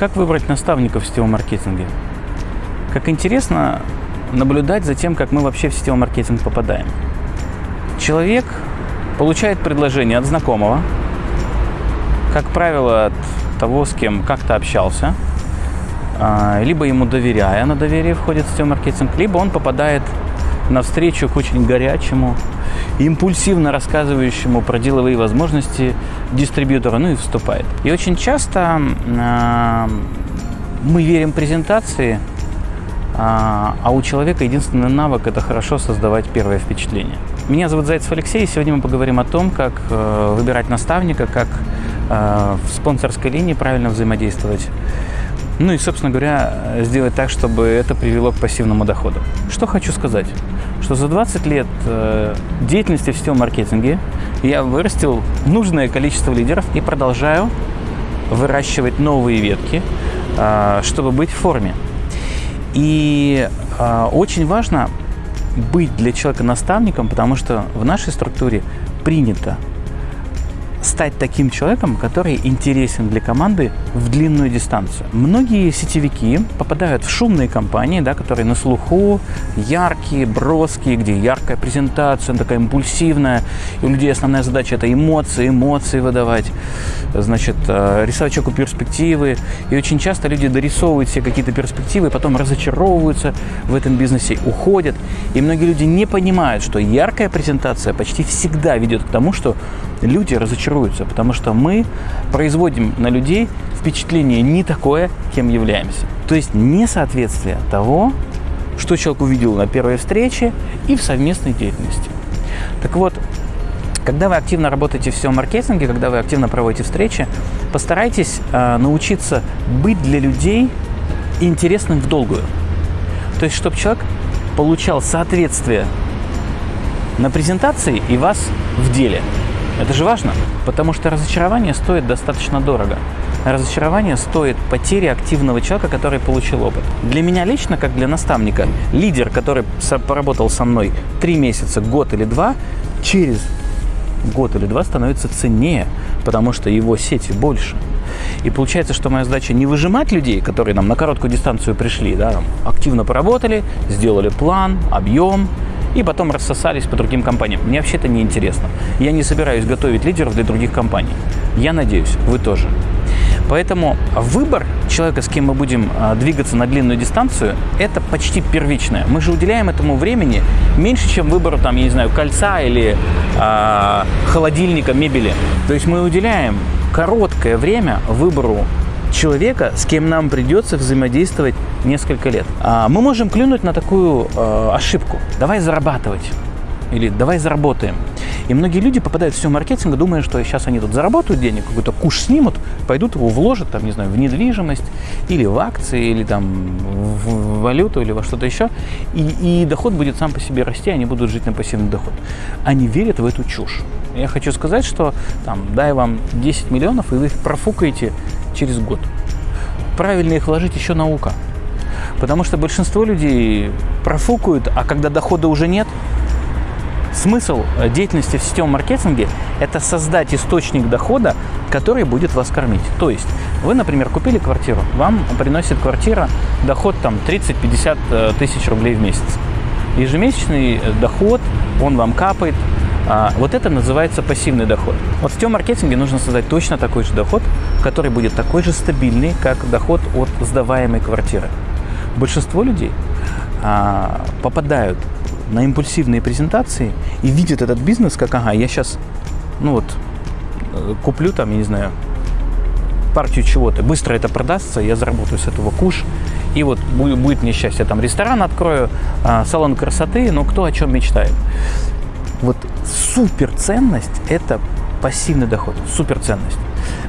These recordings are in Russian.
Как выбрать наставника в сетевом маркетинге? Как интересно наблюдать за тем, как мы вообще в сетевой маркетинг попадаем. Человек получает предложение от знакомого, как правило, от того, с кем как-то общался, а, либо ему доверяя, на доверие входит в сетевой маркетинг, либо он попадает на встречу к очень горячему, импульсивно рассказывающему про деловые возможности дистрибьютора, ну и вступает. И очень часто э, мы верим презентации, а, а у человека единственный навык – это хорошо создавать первое впечатление. Меня зовут Зайцев Алексей, и сегодня мы поговорим о том, как э, выбирать наставника, как э, в спонсорской линии правильно взаимодействовать. Ну и, собственно говоря, сделать так, чтобы это привело к пассивному доходу. Что хочу сказать? Что за 20 лет э, деятельности в сетевом маркетинге я вырастил нужное количество лидеров и продолжаю выращивать новые ветки, чтобы быть в форме. И э, очень важно быть для человека наставником, потому что в нашей структуре принято стать таким человеком, который интересен для команды в длинную дистанцию. Многие сетевики попадают в шумные компании, да, которые на слуху, яркие, броские, где яркая презентация, такая импульсивная, и у людей основная задача – это эмоции, эмоции выдавать, значит, э, рисовать человеку перспективы. И очень часто люди дорисовывают себе какие-то перспективы, потом разочаровываются в этом бизнесе, уходят. И многие люди не понимают, что яркая презентация почти всегда ведет к тому, что люди разочаруются, потому что мы производим на людей впечатление не такое, кем являемся. То есть несоответствие того, что человек увидел на первой встрече и в совместной деятельности. Так вот, когда вы активно работаете в всем маркетинге, когда вы активно проводите встречи, постарайтесь э, научиться быть для людей интересным в долгую. То есть, чтобы человек получал соответствие на презентации и вас в деле. Это же важно, потому что разочарование стоит достаточно дорого. Разочарование стоит потери активного человека, который получил опыт. Для меня лично, как для наставника, лидер, который поработал со мной три месяца, год или два, через год или два становится ценнее, потому что его сети больше. И получается, что моя задача не выжимать людей, которые нам на короткую дистанцию пришли, да, активно поработали, сделали план, объем, и потом рассосались по другим компаниям. Мне вообще это не интересно. Я не собираюсь готовить лидеров для других компаний. Я надеюсь, вы тоже. Поэтому выбор человека, с кем мы будем а, двигаться на длинную дистанцию, это почти первичное. Мы же уделяем этому времени меньше, чем выбору, там, я не знаю, кольца или э, холодильника, мебели. То есть мы уделяем короткое время выбору человека, с кем нам придется взаимодействовать несколько лет. А мы можем клюнуть на такую э, ошибку. Давай зарабатывать. Или давай заработаем. И многие люди попадают в все маркетинг, думая, что сейчас они тут заработают денег, какой-то куш снимут, пойдут его вложат, там, не знаю, в недвижимость, или в акции, или там в валюту, или во что-то еще. И, и доход будет сам по себе расти, они будут жить на пассивный доход. Они верят в эту чушь. Я хочу сказать, что там, дай вам 10 миллионов, и вы их профукаете через год. Правильно их вложить еще наука. Потому что большинство людей профукают, а когда дохода уже нет, смысл э, деятельности в сетевом маркетинге – это создать источник дохода, который будет вас кормить. То есть вы, например, купили квартиру, вам приносит квартира доход там 30-50 э, тысяч рублей в месяц. Ежемесячный э, доход, он вам капает, вот это называется пассивный доход. Вот в тем маркетинге нужно создать точно такой же доход, который будет такой же стабильный, как доход от сдаваемой квартиры. Большинство людей а, попадают на импульсивные презентации и видят этот бизнес как, ага, я сейчас, ну вот, э, куплю там, я не знаю, партию чего-то, быстро это продастся, я заработаю с этого куш, и вот будет мне счастье, там ресторан открою, а, салон красоты, но кто о чем мечтает. Вот суперценность – это пассивный доход, суперценность.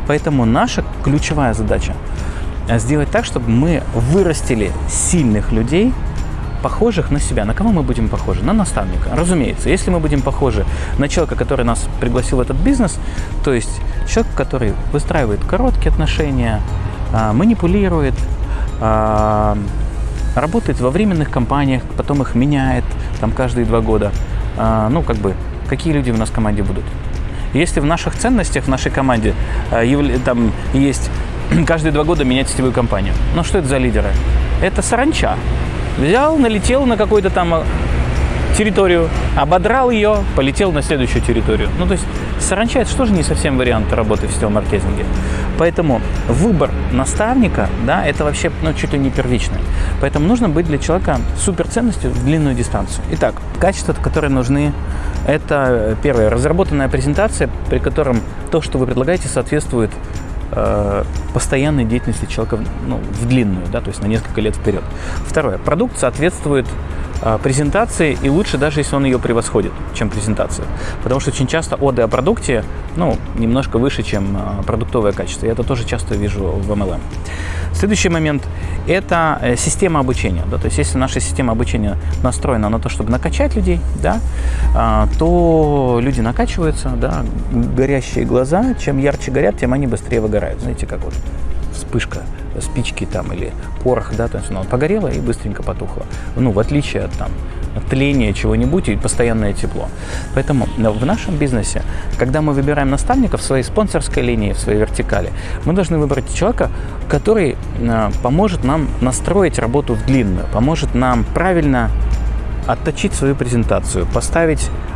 Поэтому наша ключевая задача – сделать так, чтобы мы вырастили сильных людей, похожих на себя. На кого мы будем похожи? На наставника. Разумеется, если мы будем похожи на человека, который нас пригласил в этот бизнес, то есть человек, который выстраивает короткие отношения, а, манипулирует, а, работает во временных компаниях, потом их меняет там каждые два года – ну, как бы, какие люди у нас в команде будут. Если в наших ценностях, в нашей команде а, там есть каждые два года менять сетевую компанию. Но что это за лидеры? Это саранча. Взял, налетел на какой-то там э, территорию, ободрал ее, полетел на следующую территорию. Ну, то есть саранча – это что же не совсем вариант работы в сетевом маркетинге. Поэтому выбор наставника, да, это вообще ну, чуть ли не первичное. Поэтому нужно быть для человека суперценностью в длинную дистанцию. Итак, качества, которые нужны, это первое, разработанная презентация, при котором то, что вы предлагаете, соответствует э, постоянной деятельности человека ну, в длинную, да, то есть на несколько лет вперед. Второе, продукт соответствует презентации, и лучше даже, если он ее превосходит, чем презентация. Потому что очень часто оды о продукте, ну, немножко выше, чем а, продуктовое качество. Я это тоже часто вижу в MLM. Следующий момент – это э, система обучения. Да? То есть, если наша система обучения настроена на то, чтобы накачать людей, да, то люди накачиваются, да, горящие глаза, чем ярче горят, тем они быстрее выгорают. Знаете, как вот вспышка спички там или порох, да, то есть оно погорело и быстренько потухло. Ну, в отличие от там тления чего-нибудь и постоянное тепло. Поэтому в нашем бизнесе, когда мы выбираем наставника в своей спонсорской линии, в своей вертикали, мы должны выбрать человека, который а, поможет нам настроить работу в длинную, поможет нам правильно отточить свою презентацию, поставить э,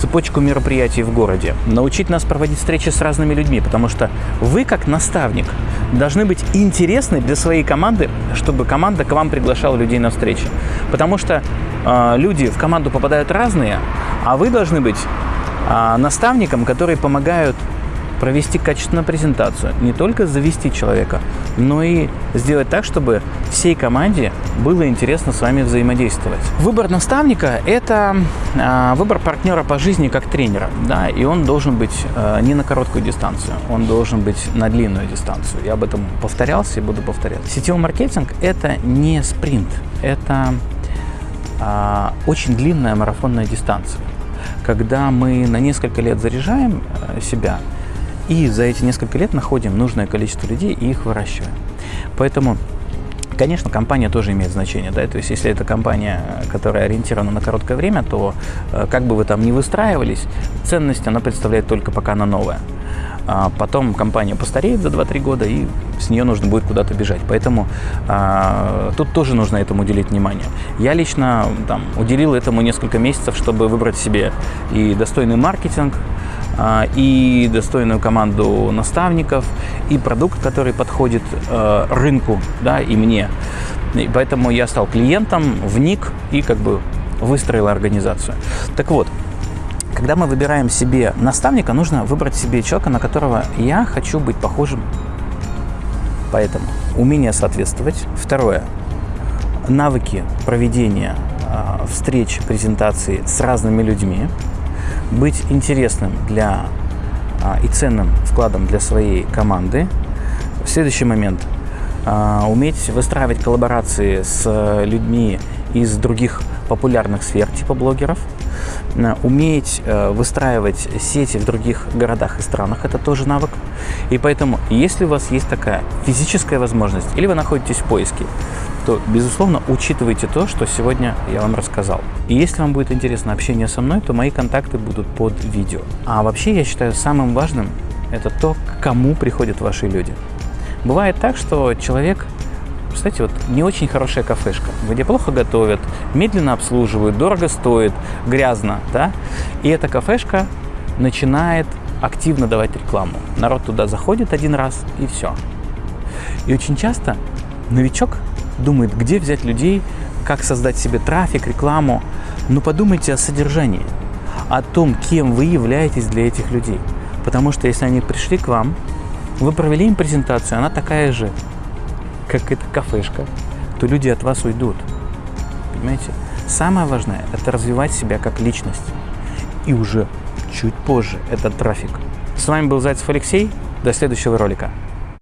цепочку мероприятий в городе, научить нас проводить встречи с разными людьми, потому что вы, как наставник, должны быть интересны для своей команды, чтобы команда к вам приглашала людей на встречи. Потому что э, люди в команду попадают разные, а вы должны быть э, наставником, которые помогают провести качественную презентацию, не только завести человека, но и сделать так, чтобы всей команде было интересно с вами взаимодействовать. Выбор наставника – это э, выбор партнера по жизни как тренера, да, и он должен быть э, не на короткую дистанцию, он должен быть на длинную дистанцию. Я об этом повторялся и буду повторять. Сетевой маркетинг – это не спринт, это э, очень длинная марафонная дистанция когда мы на несколько лет заряжаем себя и за эти несколько лет находим нужное количество людей и их выращиваем. Поэтому Конечно, компания тоже имеет значение, да, то есть если это компания, которая ориентирована на короткое время, то э, как бы вы там ни выстраивались, ценность она представляет только пока она новая. А потом компания постареет за 2-3 года, и с нее нужно будет куда-то бежать. Поэтому а, тут тоже нужно этому уделить внимание. Я лично там, уделил этому несколько месяцев, чтобы выбрать себе и достойный маркетинг, и достойную команду наставников, и продукт, который подходит э, рынку, да, и мне. И поэтому я стал клиентом, вник и как бы выстроил организацию. Так вот, когда мы выбираем себе наставника, нужно выбрать себе человека, на которого я хочу быть похожим. Поэтому умение соответствовать. Второе. Навыки проведения э, встреч, презентаций с разными людьми быть интересным для а, и ценным вкладом для своей команды. Следующий момент. А, уметь выстраивать коллаборации с людьми из других популярных сфер, типа блогеров. Уметь э, выстраивать сети в других городах и странах – это тоже навык. И поэтому, если у вас есть такая физическая возможность, или вы находитесь в поиске, то, безусловно, учитывайте то, что сегодня я вам рассказал. И если вам будет интересно общение со мной, то мои контакты будут под видео. А вообще, я считаю, самым важным – это то, к кому приходят ваши люди. Бывает так, что человек кстати, вот не очень хорошая кафешка, где плохо готовят, медленно обслуживают, дорого стоит, грязно, да? И эта кафешка начинает активно давать рекламу. Народ туда заходит один раз и все. И очень часто новичок думает, где взять людей, как создать себе трафик, рекламу. Но подумайте о содержании, о том, кем вы являетесь для этих людей. Потому что если они пришли к вам, вы провели им презентацию, она такая же, как эта кафешка, то люди от вас уйдут. Понимаете? Самое важное – это развивать себя как личность. И уже чуть позже – это трафик. С вами был Зайцев Алексей. До следующего ролика.